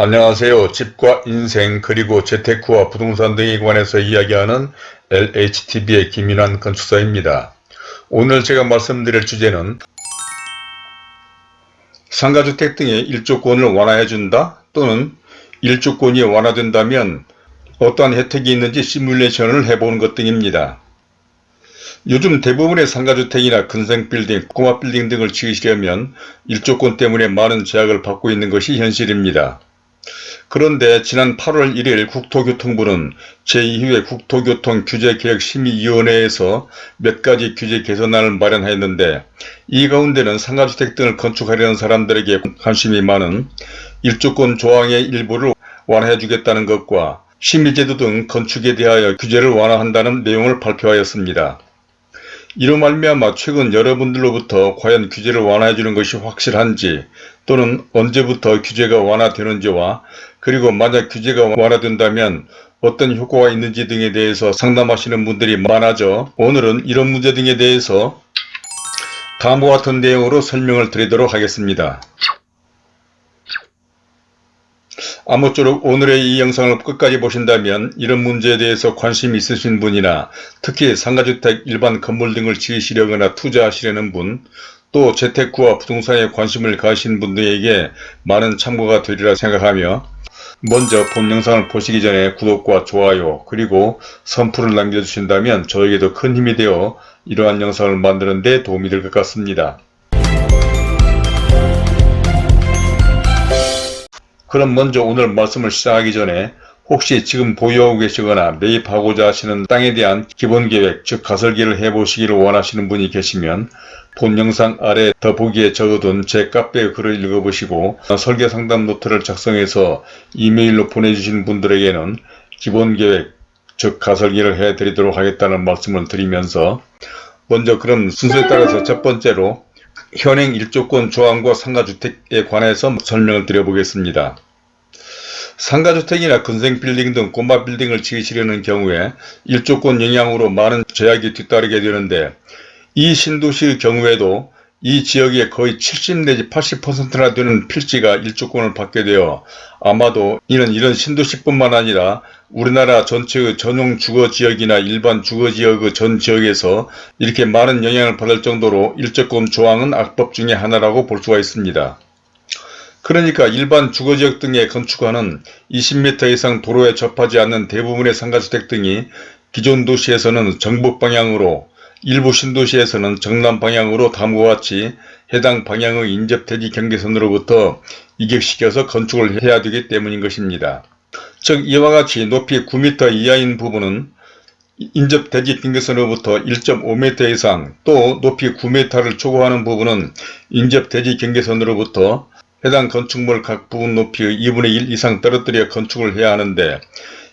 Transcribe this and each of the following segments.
안녕하세요. 집과 인생 그리고 재테크와 부동산 등에 관해서 이야기하는 LHTV의 김인환 건축사입니다. 오늘 제가 말씀드릴 주제는 상가주택 등의 일조권을 완화해준다 또는 일조권이 완화된다면 어떠한 혜택이 있는지 시뮬레이션을 해보는 것 등입니다. 요즘 대부분의 상가주택이나 근생빌딩, 꼬마빌딩 등을 지으시려면 일조권 때문에 많은 제약을 받고 있는 것이 현실입니다. 그런데 지난 8월 1일 국토교통부는 제2회 국토교통규제개혁심의위원회에서 몇 가지 규제 개선안을 마련하였는데 이 가운데는 상가주택 등을 건축하려는 사람들에게 관심이 많은 일조권 조항의 일부를 완화해 주겠다는 것과 심의제도 등 건축에 대하여 규제를 완화한다는 내용을 발표하였습니다. 이로 말미암아 최근 여러분들로부터 과연 규제를 완화해 주는 것이 확실한지 또는 언제부터 규제가 완화되는지와 그리고 만약 규제가 완화된다면 어떤 효과가 있는지 등에 대해서 상담하시는 분들이 많아져 오늘은 이런 문제 등에 대해서 다음과 같은 내용으로 설명을 드리도록 하겠습니다. 아무쪼록 오늘의 이 영상을 끝까지 보신다면 이런 문제에 대해서 관심이 있으신 분이나 특히 상가주택, 일반 건물 등을 지으시려거나 투자하시려는 분, 또 재테크와 부동산에 관심을 가신 분들에게 많은 참고가 되리라 생각하며 먼저 본 영상을 보시기 전에 구독과 좋아요 그리고 선풀을 남겨주신다면 저에게도 큰 힘이 되어 이러한 영상을 만드는 데 도움이 될 것 같습니다. 그럼 먼저 오늘 말씀을 시작하기 전에 혹시 지금 보유하고 계시거나 매입하고자 하시는 땅에 대한 기본계획 즉 가설기를 해보시기를 원하시는 분이 계시면 본 영상 아래 더보기에 적어둔 제 카페 글을 읽어보시고 설계 상담 노트를 작성해서 이메일로 보내주신 분들에게는 기본계획 즉 가설기를 해드리도록 하겠다는 말씀을 드리면서 먼저 그럼 순서에 따라서 첫 번째로 현행 일조권 조항과 상가주택에 관해서 설명을 드려보겠습니다. 상가주택이나 근생빌딩 등 꼬마 빌딩을 지으시려는 경우에 일조권 영향으로 많은 제약이 뒤따르게 되는데 이 신도시의 경우에도 이 지역의 거의 70 내지 80%나 되는 필지가 일조권을 받게 되어 아마도 이는 이런 신도시뿐만 아니라 우리나라 전체의 전용 주거지역이나 일반 주거지역의 전 지역에서 이렇게 많은 영향을 받을 정도로 일조권 조항은 악법 중의 하나라고 볼 수가 있습니다. 그러니까 일반 주거지역 등에 건축하는 20m 이상 도로에 접하지 않는 대부분의 상가주택 등이 기존 도시에서는 정북 방향으로 일부 신도시에서는 정남 방향으로 다음과 같이 해당 방향의 인접대지 경계선으로부터 이격시켜서 건축을 해야 되기 때문인 것입니다. 즉 이와 같이 높이 9m 이하인 부분은 인접 대지 경계선으로부터 1.5m 이상 또 높이 9m를 초과하는 부분은 인접 대지 경계선으로부터 해당 건축물 각 부분 높이의 2분의 1 이상 떨어뜨려 건축을 해야 하는데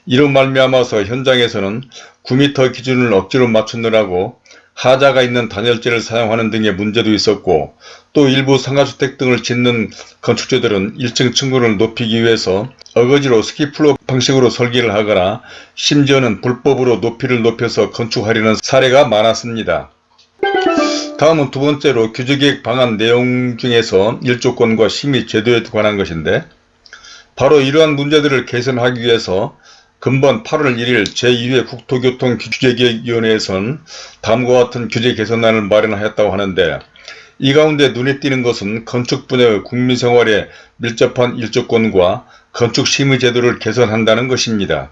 이로 말미암아서 현장에서는 9m 기준을 억지로 맞추느라고 하자가 있는 단열재를 사용하는 등의 문제도 있었고 또 일부 상가주택 등을 짓는 건축주들은 1층 층고를 높이기 위해서 어거지로 스키플로 방식으로 설계를 하거나 심지어는 불법으로 높이를 높여서 건축하려는 사례가 많았습니다. 다음은 두 번째로 규제계획 방안 내용 중에서 일조권과 심의 제도에 관한 것인데 바로 이러한 문제들을 개선하기 위해서 금번 8월 1일 제2회 국토교통규제개혁위원회에서는 다음과 같은 규제 개선안을 마련하였다고 하는데 이 가운데 눈에 띄는 것은 건축 분야의 국민생활에 밀접한 일조권과 건축심의 제도를 개선한다는 것입니다.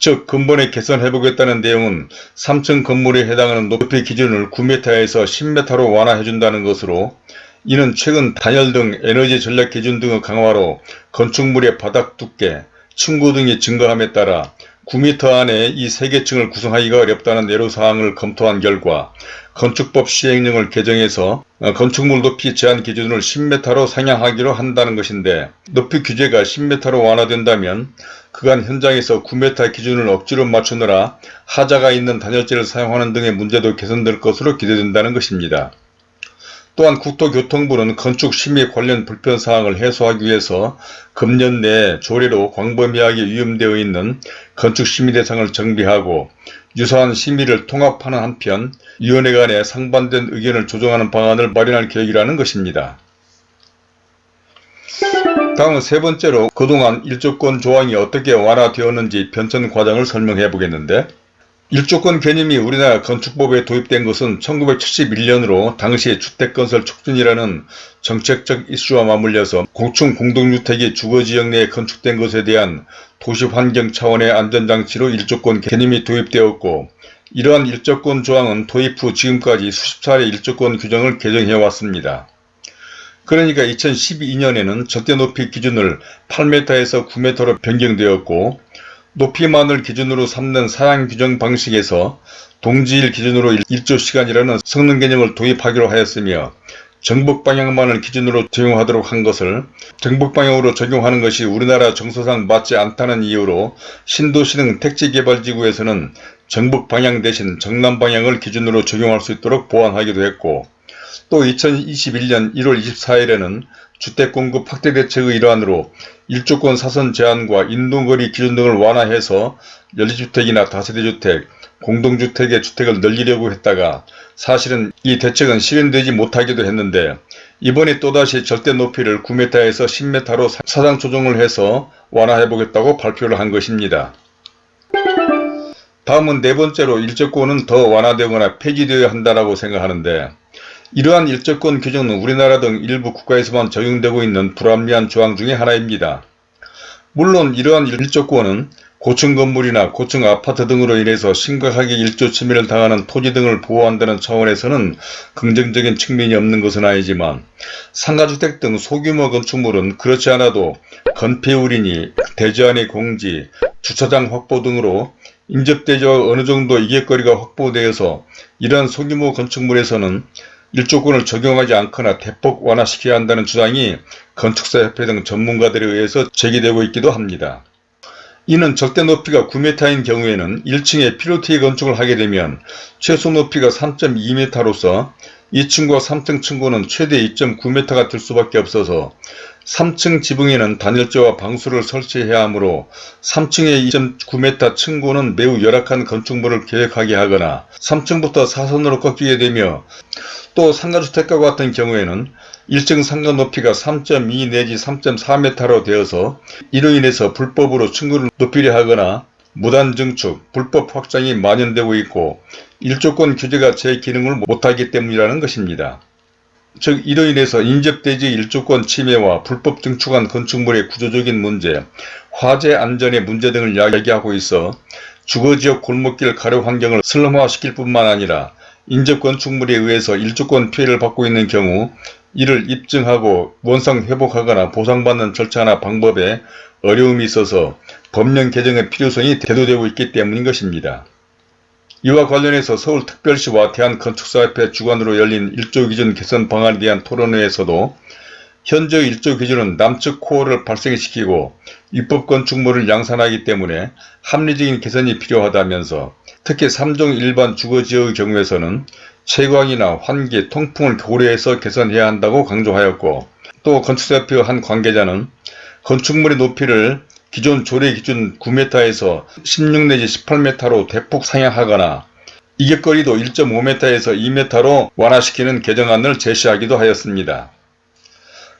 즉 근본에 개선해보겠다는 내용은 3층 건물에 해당하는 높이 기준을 9m에서 10m로 완화해준다는 것으로 이는 최근 단열 등 에너지 전략 기준 등의 강화로 건축물의 바닥 두께, 층고 등이 증가함에 따라 9m 안에 이 3개층을 구성하기가 어렵다는 내로사항을 검토한 결과 건축법 시행령을 개정해서 건축물 높이 제한 기준을 10m로 상향하기로 한다는 것인데 높이 규제가 10m로 완화된다면 그간 현장에서 9m 기준을 억지로 맞추느라 하자가 있는 단열재를 사용하는 등의 문제도 개선될 것으로 기대된다는 것입니다. 또한 국토교통부는 건축 심의 관련 불편사항을 해소하기 위해서 금년 내 조례로 광범위하게 위임되어 있는 건축 심의 대상을 정비하고 유사한 심의를 통합하는 한편 위원회 간에 상반된 의견을 조정하는 방안을 마련할 계획이라는 것입니다. 다음은 세 번째로 그동안 일조권 조항이 어떻게 완화되었는지 변천 과정을 설명해 보겠는데 일조권 개념이 우리나라 건축법에 도입된 것은 1971년으로 당시 주택건설 촉진이라는 정책적 이슈와 맞물려서 공충 공동주택이 주거지역 내에 건축된 것에 대한 도시환경 차원의 안전장치로 일조권 개념이 도입되었고 이러한 일조권 조항은 도입 후 지금까지 수십 차례 일조권 규정을 개정해왔습니다. 그러니까 2012년에는 적대높이 기준을 8m에서 9m로 변경되었고 높이만을 기준으로 삼는 사양 규정 방식에서 동지일 기준으로 1조시간이라는 성능 개념을 도입하기로 하였으며 정북 방향만을 기준으로 적용하도록 한 것을 정북 방향으로 적용하는 것이 우리나라 정서상 맞지 않다는 이유로 신도시 등 택지개발지구에서는 정북 방향 대신 정남 방향을 기준으로 적용할 수 있도록 보완하기도 했고 또 2021년 1월 24일에는 주택공급 확대 대책의 일환으로 일조권 사선 제한과 인동거리 기준 등을 완화해서 연립주택이나 다세대주택, 공동주택의 주택을 늘리려고 했다가 사실은 이 대책은 실현되지 못하기도 했는데 이번에 또다시 절대 높이를 9m에서 10m로 사상 조정을 해서 완화해보겠다고 발표를 한 것입니다. 다음은 네 번째로 일조권은 더 완화되거나 폐지되어야 한다고 생각하는데 이러한 일조권 규정은 우리나라 등 일부 국가에서만 적용되고 있는 불합리한 조항 중의 하나입니다. 물론 이러한 일조권은 고층 건물이나 고층 아파트 등으로 인해서 심각하게 일조 침해를 당하는 토지 등을 보호한다는 차원에서는 긍정적인 측면이 없는 것은 아니지만 상가주택 등 소규모 건축물은 그렇지 않아도 건폐율이니 대지안의 공지, 주차장 확보 등으로 인접대지와 어느 정도 이객거리가 확보되어서 이러한 소규모 건축물에서는 일조권을 적용하지 않거나 대폭 완화시켜야 한다는 주장이 건축사협회 등 전문가들에 의해서 제기되고 있기도 합니다. 이는 적대 높이가 9m인 경우에는 1층에 피로티 건축을 하게 되면 최소 높이가 3.2m로서 2층과 3층 층고는 최대 2.9m가 될 수밖에 없어서 3층 지붕에는 단열재와 방수를 설치해야 하므로 3층의 2.9m 층고는 매우 열악한 건축물을 계획하게 하거나 3층부터 사선으로 꺾이게 되며 또 상가주택과 같은 경우에는 1층 상가 높이가 3.2 내지 3.4m로 되어서 이로 인해서 불법으로 층고를 높이려 하거나 무단 증축, 불법 확장이 만연되고 있고 일조권 규제가 제 기능을 못하기 때문이라는 것입니다. 즉 이로 인해서 인접대지 일조권 침해와 불법 증축한 건축물의 구조적인 문제, 화재 안전의 문제 등을 이야기하고 있어 주거지역 골목길 가로 환경을 슬럼화시킬 뿐만 아니라 인접 건축물에 의해서 일조권 피해를 받고 있는 경우 이를 입증하고 원상 회복하거나 보상받는 절차나 방법에 어려움이 있어서 법령 개정의 필요성이 대두되고 있기 때문인 것입니다. 이와 관련해서 서울특별시와 대한건축사협회 주관으로 열린 일조기준 개선 방안에 대한 토론회에서도 현재 일조기준은 남측 코어를 발생시키고 입법건축물을 양산하기 때문에 합리적인 개선이 필요하다면서 특히 3종 일반 주거지역의 경우에서는 채광이나 환기, 통풍을 고려해서 개선해야 한다고 강조하였고 또 건축사협회 한 관계자는 건축물의 높이를 기존 조례 기준 9m에서 16 내지 18m로 대폭 상향하거나 이격거리도 1.5m에서 2m로 완화시키는 개정안을 제시하기도 하였습니다.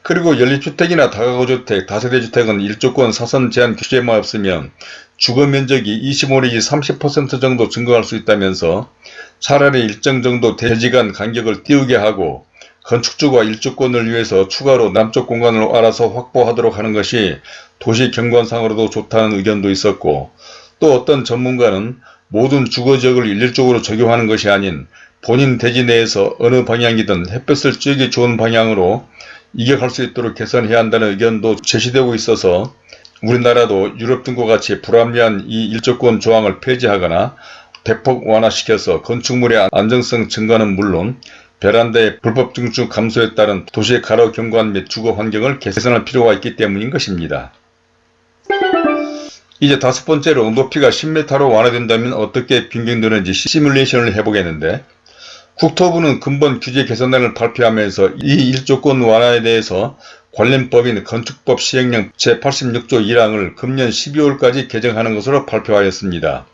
그리고 연립주택이나 다가구주택, 다세대주택은 일조권 사선 제한 규제만 없으면 주거면적이 25 내지 30% 정도 증가할 수 있다면서 차라리 일정 정도 대지간 간격을 띄우게 하고 건축주가 일주권을 위해서 추가로 남쪽 공간을 알아서 확보하도록 하는 것이 도시 경관상으로도 좋다는 의견도 있었고 또 어떤 전문가는 모든 주거지역을 일률적으로 적용하는 것이 아닌 본인 대지 내에서 어느 방향이든 햇볕을 쬐기 좋은 방향으로 이격할 수 있도록 개선해야 한다는 의견도 제시되고 있어서 우리나라도 유럽 등과 같이 불합리한 이 일조권 조항을 폐지하거나 대폭 완화시켜서 건축물의 안정성 증가는 물론 베란다의 불법 증축 감소에 따른 도시의 가로 경관 및 주거 환경을 개선할 필요가 있기 때문인 것입니다. 이제 다섯 번째로 높이가 10m로 완화된다면 어떻게 변경되는지 시뮬레이션을 해보겠는데 국토부는 근본 규제 개선안을 발표하면서 이 일조권 완화에 대해서 관련 법인 건축법 시행령 제86조 1항을 금년 12월까지 개정하는 것으로 발표하였습니다.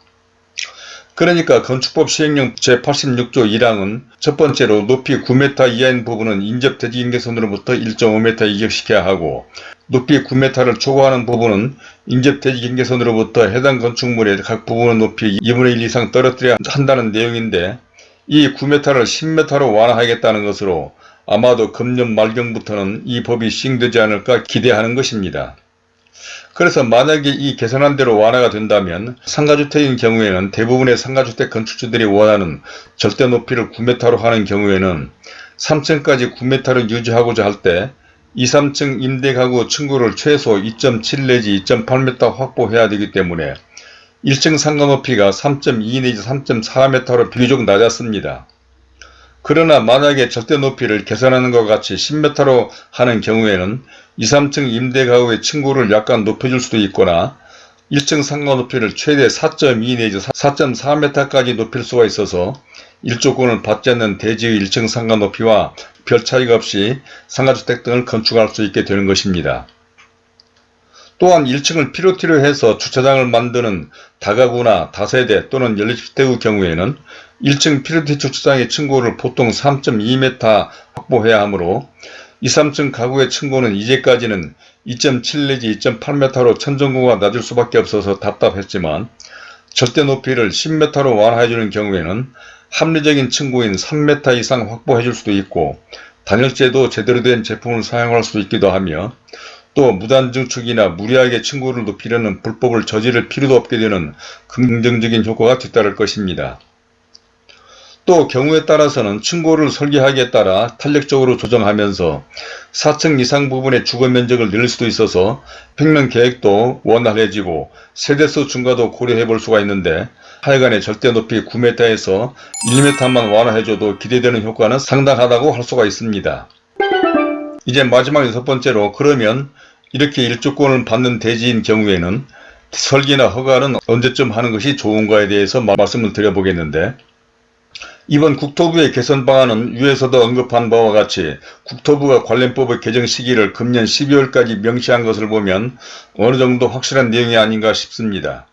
그러니까 건축법 시행령 제86조 1항은 첫 번째로 높이 9m 이하인 부분은 인접 대지 경계선으로부터 1.5m 이격시켜야 하고 높이 9m를 초과하는 부분은 인접 대지 경계선으로부터 해당 건축물의 각 부분의 높이 2분의 1 이상 떨어뜨려야 한다는 내용인데 이 9m를 10m로 완화하겠다는 것으로 아마도 금년 말경부터는 이 법이 시행되지 않을까 기대하는 것입니다. 그래서 만약에 이 개선한 대로 완화가 된다면 상가주택인 경우에는 대부분의 상가주택 건축주들이 원하는 절대 높이를 9m로 하는 경우에는 3층까지 9m를 유지하고자 할 때 2, 3층 임대가구 층고를 최소 2.7 내지 2.8m 확보해야 되기 때문에 1층 상가 높이가 3.2 내지 3.4m로 비교적 낮았습니다. 그러나 만약에 절대 높이를 개선하는 것 같이 10m로 하는 경우에는 2, 3층 임대 가구의 층고를 약간 높여줄 수도 있거나 1층 상가 높이를 최대 4.2 내지 4.4m까지 높일 수가 있어서 일조권을 받지 않는 대지의 1층 상가 높이와 별 차이가 없이 상가주택 등을 건축할 수 있게 되는 것입니다. 또한 1층을 피로티로 해서 주차장을 만드는 다가구나 다세대 또는 연립주택의 경우에는 1층 피로티 주차장의 층고를 보통 3.2m 확보해야 하므로 2, 3층 가구의 층고는 이제까지는 2.7 내지 2.8m로 천정고가 낮을 수밖에 없어서 답답했지만 절대 높이를 10m로 완화해주는 경우에는 합리적인 층고인 3m 이상 확보해줄 수도 있고 단열재도 제대로 된 제품을 사용할 수 있기도 하며 또 무단 증축이나 무리하게 층고를 높이려는 불법을 저지를 필요도 없게 되는 긍정적인 효과가 뒤따를 것입니다. 또 경우에 따라서는 층고를 설계하기에 따라 탄력적으로 조정하면서 4층 이상 부분의 주거 면적을 늘릴 수도 있어서 평면 계획도 원활해지고 세대수 증가도 고려해 볼 수가 있는데 하여간에 절대 높이 9m에서 1m만 완화해줘도 기대되는 효과는 상당하다고 할 수가 있습니다. 이제 마지막 여섯 번째로 그러면 이렇게 일조권을 받는 대지인 경우에는 설계나 허가는 언제쯤 하는 것이 좋은가에 대해서 말씀을 드려보겠는데 이번 국토부의 개선 방안은 위에서도 언급한 바와 같이 국토부가 관련법의 개정 시기를 금년 12월까지 명시한 것을 보면 어느 정도 확실한 내용이 아닌가 싶습니다.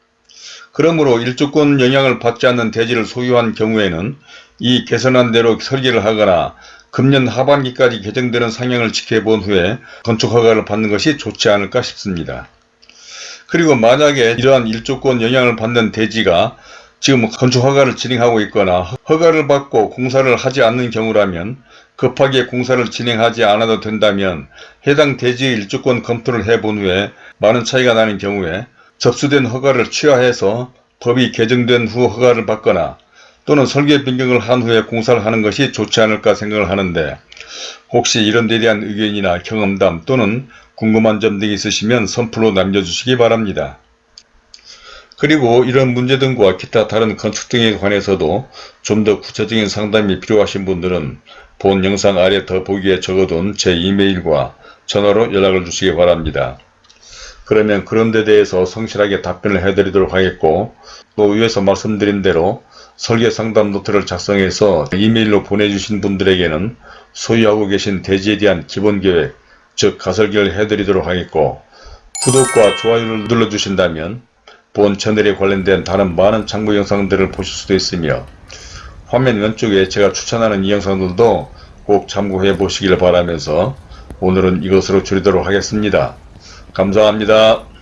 그러므로 일조권 영향을 받지 않는 대지를 소유한 경우에는 이 개선한 대로 설계를 하거나 금년 하반기까지 개정되는 상향을 지켜본 후에 건축허가를 받는 것이 좋지 않을까 싶습니다. 그리고 만약에 이러한 일조권 영향을 받는 대지가 지금 건축 허가를 진행하고 있거나 허가를 받고 공사를 하지 않는 경우라면 급하게 공사를 진행하지 않아도 된다면 해당 대지의 일조권 검토를 해본 후에 많은 차이가 나는 경우에 접수된 허가를 취하해서 법이 개정된 후 허가를 받거나 또는 설계 변경을 한 후에 공사를 하는 것이 좋지 않을까 생각을 하는데 혹시 이런 데 대한 의견이나 경험담 또는 궁금한 점 등이 있으시면 선플로 남겨주시기 바랍니다. 그리고 이런 문제 등과 기타 다른 건축 등에 관해서도 좀 더 구체적인 상담이 필요하신 분들은 본 영상 아래 더보기에 적어둔 제 이메일과 전화로 연락을 주시기 바랍니다. 그러면 그런 데 대해서 성실하게 답변을 해드리도록 하겠고 또 위에서 말씀드린 대로 설계 상담 노트를 작성해서 이메일로 보내주신 분들에게는 소유하고 계신 대지에 대한 기본 계획, 즉 가설계를 해드리도록 하겠고 구독과 좋아요를 눌러주신다면 본 채널에 관련된 다른 많은 참고 영상들을 보실 수도 있으며 화면 왼쪽에 제가 추천하는 이 영상들도 꼭 참고해 보시길 바라면서 오늘은 이것으로 줄이도록 하겠습니다. 감사합니다.